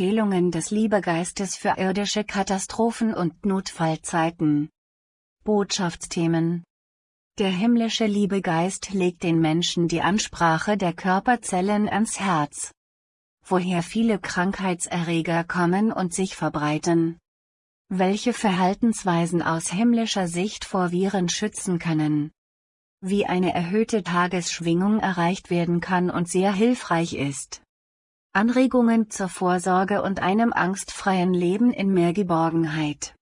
Empfehlungen des Liebegeistes für irdische Katastrophen und Notfallzeiten. Botschaftsthemen Der himmlische Liebegeist legt den Menschen die Ansprache der Körperzellen ans Herz. Woher viele Krankheitserreger kommen und sich verbreiten. Welche Verhaltensweisen aus himmlischer Sicht vor Viren schützen können. Wie eine erhöhte Tagesschwingung erreicht werden kann und sehr hilfreich ist. Anregungen zur Vorsorge und einem angstfreien Leben in mehr Geborgenheit.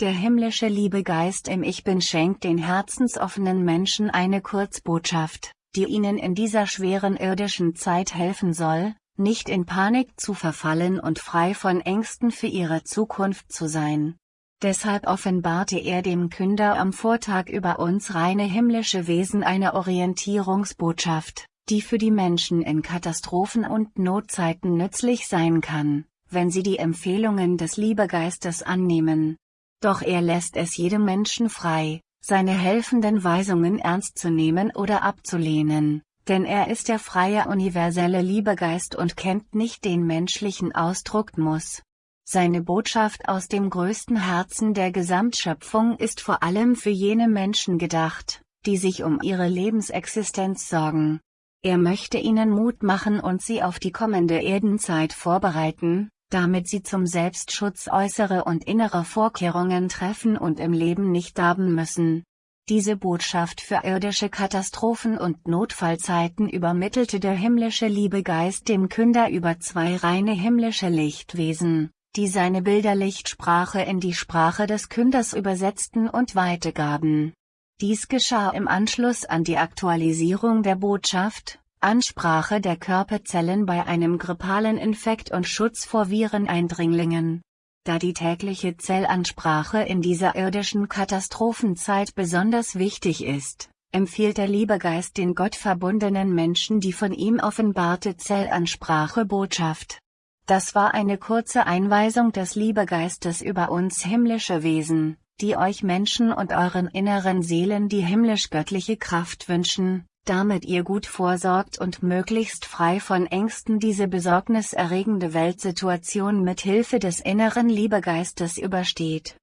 Der himmlische Liebegeist im Ich Bin schenkt den herzensoffenen Menschen eine Kurzbotschaft, die ihnen in dieser schweren irdischen Zeit helfen soll, nicht in Panik zu verfallen und frei von Ängsten für ihre Zukunft zu sein. Deshalb offenbarte er dem Künder am Vortag über uns reine himmlische Wesen eine Orientierungsbotschaft, die für die Menschen in Katastrophen und Notzeiten nützlich sein kann, wenn sie die Empfehlungen des Liebegeistes annehmen. Doch er lässt es jedem Menschen frei, seine helfenden Weisungen ernst zu nehmen oder abzulehnen, denn er ist der freie universelle Liebegeist und kennt nicht den menschlichen Ausdruck muss. Seine Botschaft aus dem größten Herzen der Gesamtschöpfung ist vor allem für jene Menschen gedacht, die sich um ihre Lebensexistenz sorgen, er möchte ihnen Mut machen und sie auf die kommende Erdenzeit vorbereiten, damit sie zum Selbstschutz äußere und innere Vorkehrungen treffen und im Leben nicht darben müssen. Diese Botschaft für irdische Katastrophen und Notfallzeiten übermittelte der himmlische Liebegeist dem Künder über zwei reine himmlische Lichtwesen, die seine Bilderlichtsprache in die Sprache des Künders übersetzten und weitergaben. Dies geschah im Anschluss an die Aktualisierung der Botschaft, Ansprache der Körperzellen bei einem grippalen Infekt und Schutz vor Vireneindringlingen. Da die tägliche Zellansprache in dieser irdischen Katastrophenzeit besonders wichtig ist, empfiehlt der Liebegeist den gottverbundenen Menschen die von ihm offenbarte Zellansprache Botschaft. Das war eine kurze Einweisung des Liebegeistes über uns himmlische Wesen, die euch Menschen und euren inneren Seelen die himmlisch-göttliche Kraft wünschen, damit ihr gut vorsorgt und möglichst frei von Ängsten diese besorgniserregende Weltsituation mit Hilfe des inneren Liebegeistes übersteht.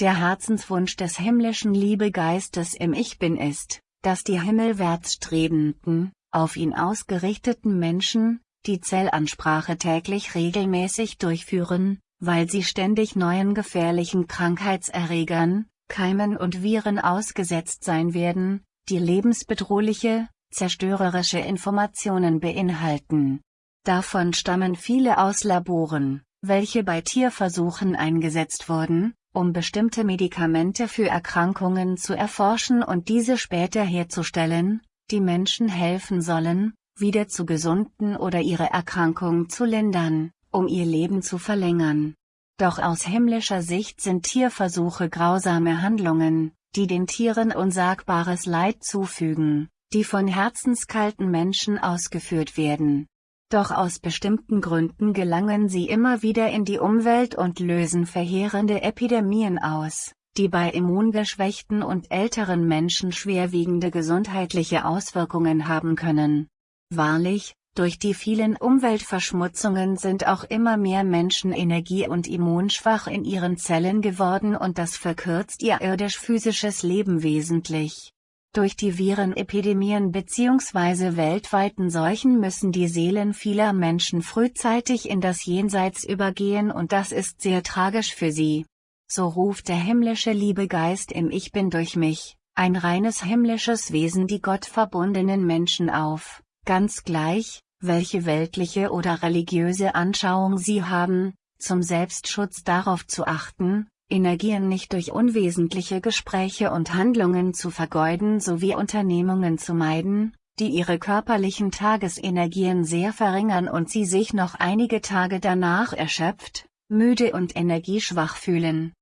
Der Herzenswunsch des himmlischen Liebegeistes im Ich Bin ist, dass die himmelwärts strebenden, auf ihn ausgerichteten Menschen, die Zellansprache täglich regelmäßig durchführen, weil sie ständig neuen gefährlichen Krankheitserregern, Keimen und Viren ausgesetzt sein werden, die lebensbedrohliche, zerstörerische Informationen beinhalten. Davon stammen viele aus Laboren, welche bei Tierversuchen eingesetzt wurden, um bestimmte Medikamente für Erkrankungen zu erforschen und diese später herzustellen, die Menschen helfen sollen, wieder zu gesunden oder ihre Erkrankung zu lindern um ihr Leben zu verlängern. Doch aus himmlischer Sicht sind Tierversuche grausame Handlungen, die den Tieren unsagbares Leid zufügen, die von herzenskalten Menschen ausgeführt werden. Doch aus bestimmten Gründen gelangen sie immer wieder in die Umwelt und lösen verheerende Epidemien aus, die bei immungeschwächten und älteren Menschen schwerwiegende gesundheitliche Auswirkungen haben können. Wahrlich, durch die vielen Umweltverschmutzungen sind auch immer mehr Menschen energie- und immunschwach in ihren Zellen geworden und das verkürzt ihr irdisch-physisches Leben wesentlich. Durch die Virenepidemien bzw. weltweiten Seuchen müssen die Seelen vieler Menschen frühzeitig in das Jenseits übergehen und das ist sehr tragisch für sie. So ruft der himmlische Liebegeist im Ich Bin durch mich, ein reines himmlisches Wesen die gottverbundenen Menschen auf, ganz gleich, welche weltliche oder religiöse Anschauung sie haben, zum Selbstschutz darauf zu achten, Energien nicht durch unwesentliche Gespräche und Handlungen zu vergeuden sowie Unternehmungen zu meiden, die ihre körperlichen Tagesenergien sehr verringern und sie sich noch einige Tage danach erschöpft, müde und energieschwach fühlen.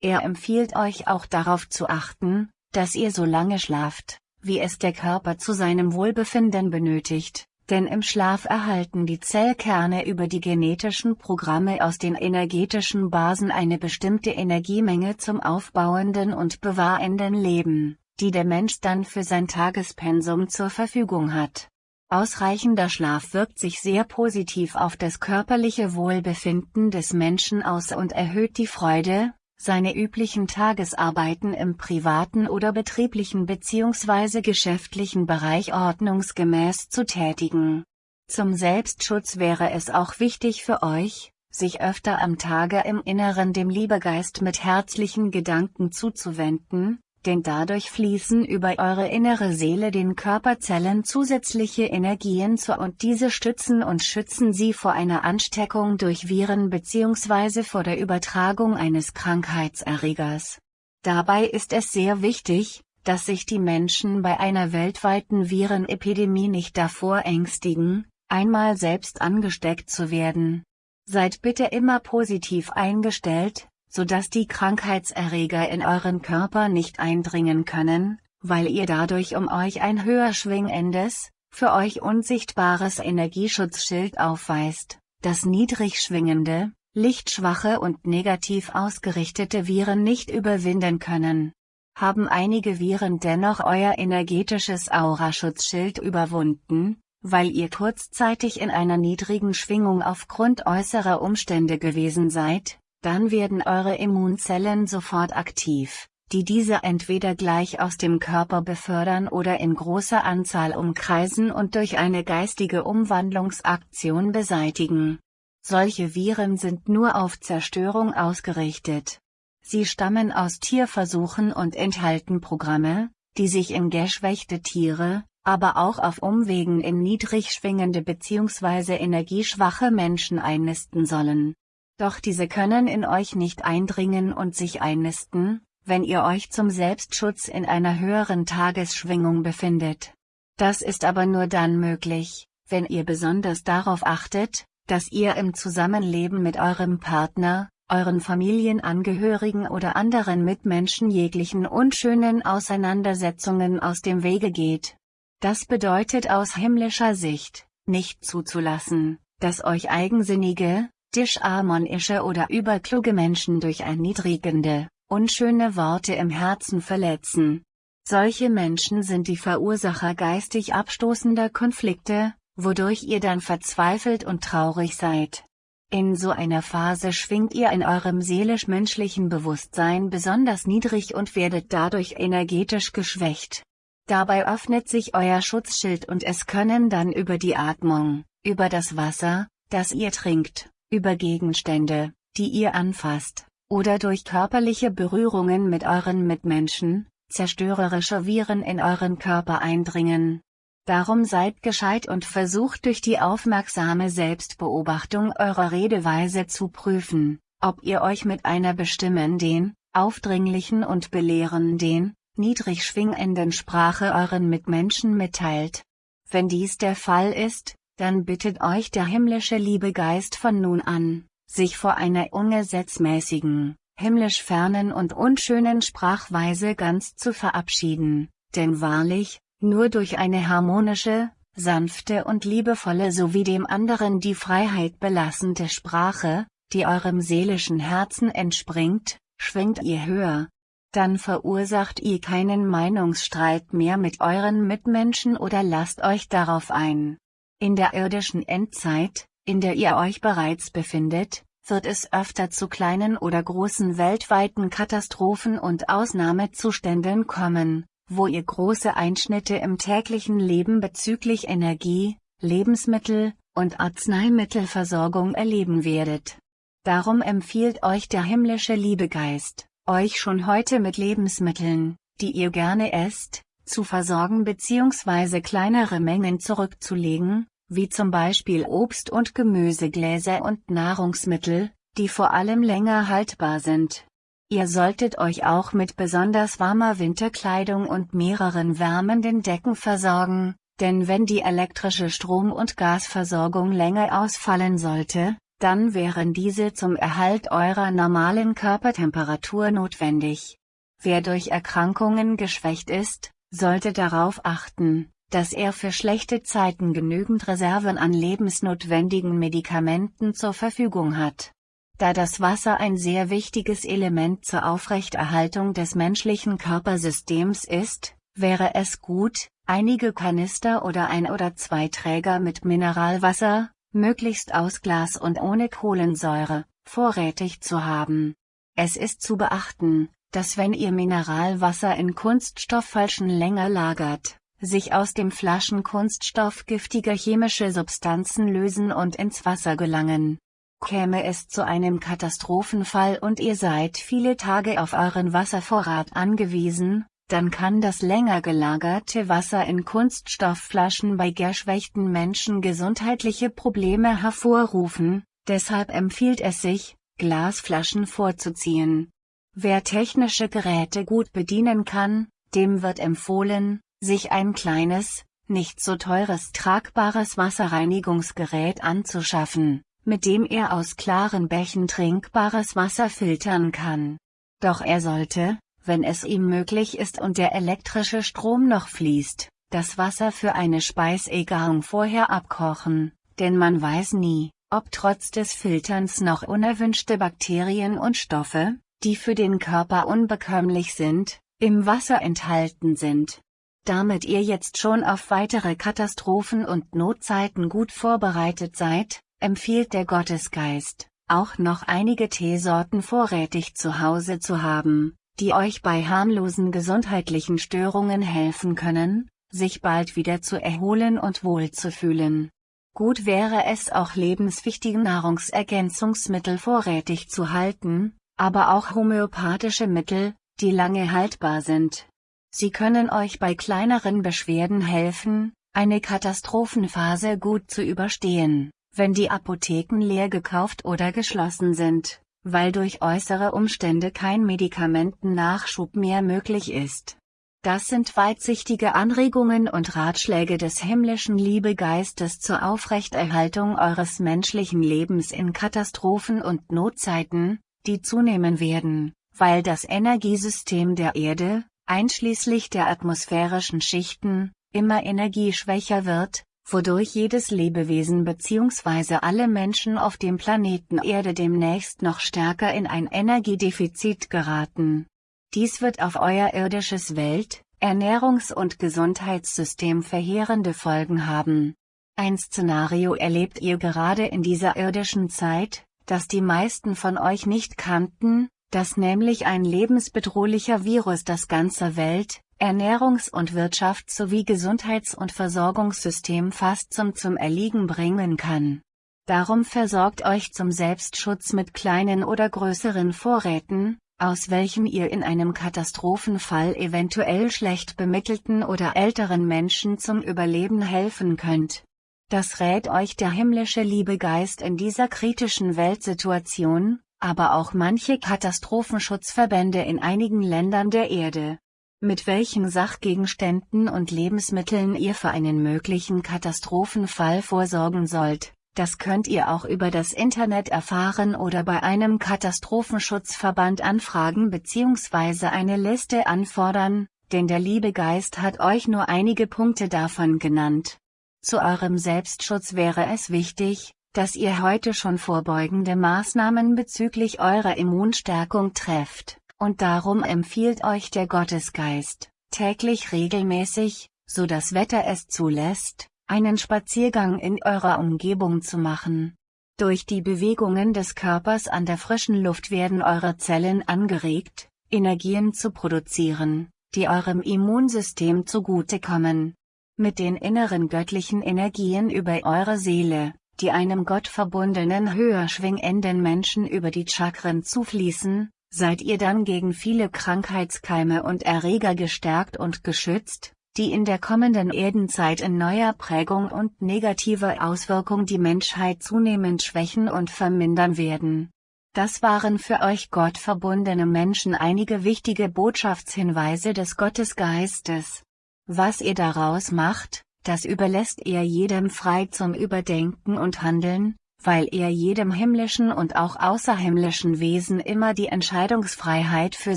Er empfiehlt euch auch darauf zu achten, dass ihr so lange schlaft, wie es der Körper zu seinem Wohlbefinden benötigt, denn im Schlaf erhalten die Zellkerne über die genetischen Programme aus den energetischen Basen eine bestimmte Energiemenge zum aufbauenden und bewahrenden Leben, die der Mensch dann für sein Tagespensum zur Verfügung hat. Ausreichender Schlaf wirkt sich sehr positiv auf das körperliche Wohlbefinden des Menschen aus und erhöht die Freude, seine üblichen Tagesarbeiten im privaten oder betrieblichen bzw. geschäftlichen Bereich ordnungsgemäß zu tätigen. Zum Selbstschutz wäre es auch wichtig für euch, sich öfter am Tage im Inneren dem Liebegeist mit herzlichen Gedanken zuzuwenden, denn dadurch fließen über eure innere Seele den Körperzellen zusätzliche Energien zu und diese stützen und schützen sie vor einer Ansteckung durch Viren bzw. vor der Übertragung eines Krankheitserregers. Dabei ist es sehr wichtig, dass sich die Menschen bei einer weltweiten Virenepidemie nicht davor ängstigen, einmal selbst angesteckt zu werden. Seid bitte immer positiv eingestellt, sodass die Krankheitserreger in euren Körper nicht eindringen können, weil ihr dadurch um euch ein höher schwingendes, für euch unsichtbares Energieschutzschild aufweist, das niedrig schwingende, lichtschwache und negativ ausgerichtete Viren nicht überwinden können. Haben einige Viren dennoch euer energetisches Auraschutzschild überwunden, weil ihr kurzzeitig in einer niedrigen Schwingung aufgrund äußerer Umstände gewesen seid, dann werden eure Immunzellen sofort aktiv, die diese entweder gleich aus dem Körper befördern oder in großer Anzahl umkreisen und durch eine geistige Umwandlungsaktion beseitigen. Solche Viren sind nur auf Zerstörung ausgerichtet. Sie stammen aus Tierversuchen und enthalten Programme, die sich in geschwächte Tiere, aber auch auf Umwegen in niedrig schwingende bzw. energieschwache Menschen einnisten sollen. Doch diese können in euch nicht eindringen und sich einnisten, wenn ihr euch zum Selbstschutz in einer höheren Tagesschwingung befindet. Das ist aber nur dann möglich, wenn ihr besonders darauf achtet, dass ihr im Zusammenleben mit eurem Partner, euren Familienangehörigen oder anderen Mitmenschen jeglichen unschönen Auseinandersetzungen aus dem Wege geht. Das bedeutet aus himmlischer Sicht, nicht zuzulassen, dass euch eigensinnige, disharmonische oder überkluge Menschen durch erniedrigende, unschöne Worte im Herzen verletzen. Solche Menschen sind die Verursacher geistig abstoßender Konflikte, wodurch ihr dann verzweifelt und traurig seid. In so einer Phase schwingt ihr in eurem seelisch-menschlichen Bewusstsein besonders niedrig und werdet dadurch energetisch geschwächt. Dabei öffnet sich euer Schutzschild und es können dann über die Atmung, über das Wasser, das ihr trinkt, über Gegenstände, die ihr anfasst, oder durch körperliche Berührungen mit euren Mitmenschen, zerstörerische Viren in euren Körper eindringen. Darum seid gescheit und versucht durch die aufmerksame Selbstbeobachtung eurer Redeweise zu prüfen, ob ihr euch mit einer bestimmenden, aufdringlichen und belehrenden, niedrig schwingenden Sprache euren Mitmenschen mitteilt. Wenn dies der Fall ist, dann bittet euch der himmlische Liebegeist von nun an, sich vor einer ungesetzmäßigen, himmlisch fernen und unschönen Sprachweise ganz zu verabschieden, denn wahrlich, nur durch eine harmonische, sanfte und liebevolle sowie dem anderen die Freiheit belassende Sprache, die eurem seelischen Herzen entspringt, schwingt ihr höher. Dann verursacht ihr keinen Meinungsstreit mehr mit euren Mitmenschen oder lasst euch darauf ein, in der irdischen Endzeit, in der ihr euch bereits befindet, wird es öfter zu kleinen oder großen weltweiten Katastrophen und Ausnahmezuständen kommen, wo ihr große Einschnitte im täglichen Leben bezüglich Energie, Lebensmittel und Arzneimittelversorgung erleben werdet. Darum empfiehlt euch der himmlische Liebegeist, euch schon heute mit Lebensmitteln, die ihr gerne esst, zu versorgen bzw. kleinere Mengen zurückzulegen, wie zum Beispiel Obst- und Gemüsegläser und Nahrungsmittel, die vor allem länger haltbar sind. Ihr solltet euch auch mit besonders warmer Winterkleidung und mehreren wärmenden Decken versorgen, denn wenn die elektrische Strom- und Gasversorgung länger ausfallen sollte, dann wären diese zum Erhalt eurer normalen Körpertemperatur notwendig. Wer durch Erkrankungen geschwächt ist, sollte darauf achten, dass er für schlechte Zeiten genügend Reserven an lebensnotwendigen Medikamenten zur Verfügung hat. Da das Wasser ein sehr wichtiges Element zur Aufrechterhaltung des menschlichen Körpersystems ist, wäre es gut, einige Kanister oder ein oder zwei Träger mit Mineralwasser, möglichst aus Glas und ohne Kohlensäure, vorrätig zu haben. Es ist zu beachten, dass wenn ihr Mineralwasser in Kunststofffalschen länger lagert, sich aus dem Flaschenkunststoff giftige chemische Substanzen lösen und ins Wasser gelangen. Käme es zu einem Katastrophenfall und ihr seid viele Tage auf euren Wasservorrat angewiesen, dann kann das länger gelagerte Wasser in Kunststoffflaschen bei geschwächten Menschen gesundheitliche Probleme hervorrufen, deshalb empfiehlt es sich, Glasflaschen vorzuziehen. Wer technische Geräte gut bedienen kann, dem wird empfohlen, sich ein kleines, nicht so teures tragbares Wasserreinigungsgerät anzuschaffen, mit dem er aus klaren Bächen trinkbares Wasser filtern kann. Doch er sollte, wenn es ihm möglich ist und der elektrische Strom noch fließt, das Wasser für eine Speisegarung vorher abkochen, denn man weiß nie, ob trotz des Filterns noch unerwünschte Bakterien und Stoffe, die für den Körper unbekömmlich sind, im Wasser enthalten sind. Damit ihr jetzt schon auf weitere Katastrophen und Notzeiten gut vorbereitet seid, empfiehlt der Gottesgeist, auch noch einige Teesorten vorrätig zu Hause zu haben, die euch bei harmlosen gesundheitlichen Störungen helfen können, sich bald wieder zu erholen und wohlzufühlen. Gut wäre es auch lebenswichtige Nahrungsergänzungsmittel vorrätig zu halten, aber auch homöopathische Mittel, die lange haltbar sind. Sie können euch bei kleineren Beschwerden helfen, eine Katastrophenphase gut zu überstehen, wenn die Apotheken leer gekauft oder geschlossen sind weil durch äußere Umstände kein Medikamentennachschub mehr möglich ist. Das sind weitsichtige Anregungen und Ratschläge des himmlischen Liebegeistes zur Aufrechterhaltung eures menschlichen Lebens in Katastrophen und Notzeiten, die zunehmen werden, weil das Energiesystem der Erde, einschließlich der atmosphärischen Schichten, immer energieschwächer wird, wodurch jedes Lebewesen bzw. alle Menschen auf dem Planeten Erde demnächst noch stärker in ein Energiedefizit geraten. Dies wird auf euer irdisches Welt-, Ernährungs- und Gesundheitssystem verheerende Folgen haben. Ein Szenario erlebt ihr gerade in dieser irdischen Zeit, das die meisten von euch nicht kannten, dass nämlich ein lebensbedrohlicher Virus das ganze Welt, Ernährungs- und Wirtschafts- sowie Gesundheits- und Versorgungssystem fast zum zum Erliegen bringen kann. Darum versorgt euch zum Selbstschutz mit kleinen oder größeren Vorräten, aus welchen ihr in einem Katastrophenfall eventuell schlecht bemittelten oder älteren Menschen zum Überleben helfen könnt. Das rät euch der himmlische Liebegeist in dieser kritischen Weltsituation, aber auch manche Katastrophenschutzverbände in einigen Ländern der Erde mit welchen Sachgegenständen und Lebensmitteln ihr für einen möglichen Katastrophenfall vorsorgen sollt. Das könnt ihr auch über das Internet erfahren oder bei einem Katastrophenschutzverband anfragen bzw. eine Liste anfordern, denn der liebe Geist hat euch nur einige Punkte davon genannt. Zu eurem Selbstschutz wäre es wichtig, dass ihr heute schon vorbeugende Maßnahmen bezüglich eurer Immunstärkung trefft und darum empfiehlt euch der Gottesgeist, täglich regelmäßig, so das Wetter es zulässt, einen Spaziergang in eurer Umgebung zu machen. Durch die Bewegungen des Körpers an der frischen Luft werden eure Zellen angeregt, Energien zu produzieren, die eurem Immunsystem zugutekommen. Mit den inneren göttlichen Energien über eure Seele, die einem gottverbundenen höher schwingenden Menschen über die Chakren zufließen, seid ihr dann gegen viele Krankheitskeime und Erreger gestärkt und geschützt, die in der kommenden Erdenzeit in neuer Prägung und negativer Auswirkung die Menschheit zunehmend schwächen und vermindern werden. Das waren für euch gottverbundene Menschen einige wichtige Botschaftshinweise des Gottesgeistes. Was ihr daraus macht, das überlässt ihr jedem frei zum Überdenken und Handeln, weil er jedem himmlischen und auch außerhimmlischen Wesen immer die Entscheidungsfreiheit für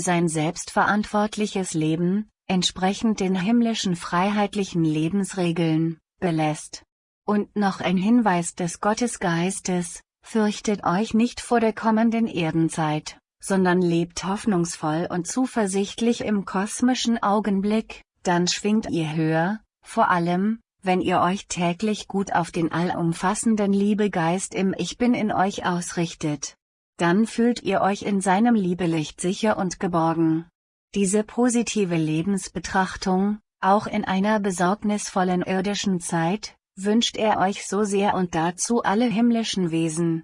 sein selbstverantwortliches Leben, entsprechend den himmlischen freiheitlichen Lebensregeln, belässt. Und noch ein Hinweis des Gottesgeistes, fürchtet euch nicht vor der kommenden Erdenzeit, sondern lebt hoffnungsvoll und zuversichtlich im kosmischen Augenblick, dann schwingt ihr höher, Vor allem, wenn ihr euch täglich gut auf den allumfassenden Liebegeist im Ich Bin in euch ausrichtet. Dann fühlt ihr euch in seinem Liebelicht sicher und geborgen. Diese positive Lebensbetrachtung, auch in einer besorgnisvollen irdischen Zeit, wünscht er euch so sehr und dazu alle himmlischen Wesen,